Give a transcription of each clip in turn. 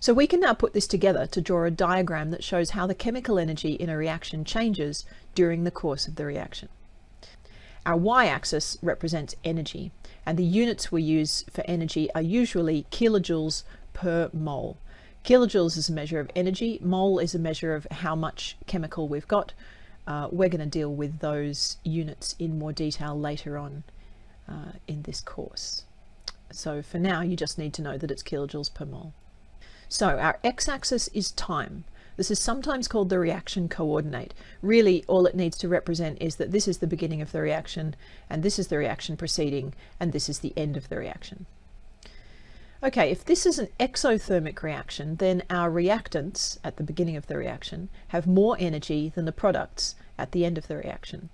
So we can now put this together to draw a diagram that shows how the chemical energy in a reaction changes during the course of the reaction. Our y-axis represents energy, and the units we use for energy are usually kilojoules per mole. Kilojoules is a measure of energy, mole is a measure of how much chemical we've got. Uh, we're going to deal with those units in more detail later on uh, in this course. So for now, you just need to know that it's kilojoules per mole. So our x-axis is time. This is sometimes called the reaction coordinate. Really, all it needs to represent is that this is the beginning of the reaction, and this is the reaction proceeding, and this is the end of the reaction. Okay, if this is an exothermic reaction, then our reactants at the beginning of the reaction have more energy than the products at the end of the reaction.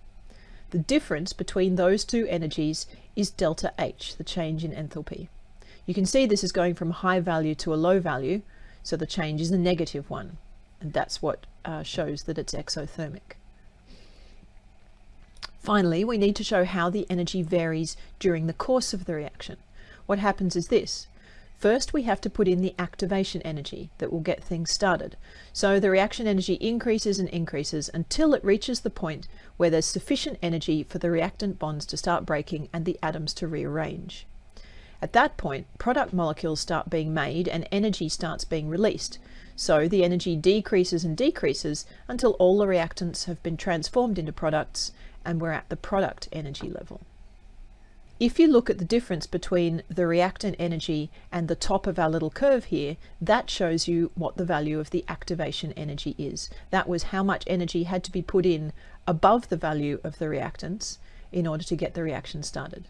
The difference between those two energies is delta H, the change in enthalpy. You can see this is going from a high value to a low value, so the change is a negative one and that's what uh, shows that it's exothermic. Finally, we need to show how the energy varies during the course of the reaction. What happens is this. First, we have to put in the activation energy that will get things started. So the reaction energy increases and increases until it reaches the point where there's sufficient energy for the reactant bonds to start breaking and the atoms to rearrange. At that point, product molecules start being made and energy starts being released, so the energy decreases and decreases until all the reactants have been transformed into products and we're at the product energy level. If you look at the difference between the reactant energy and the top of our little curve here, that shows you what the value of the activation energy is. That was how much energy had to be put in above the value of the reactants in order to get the reaction started.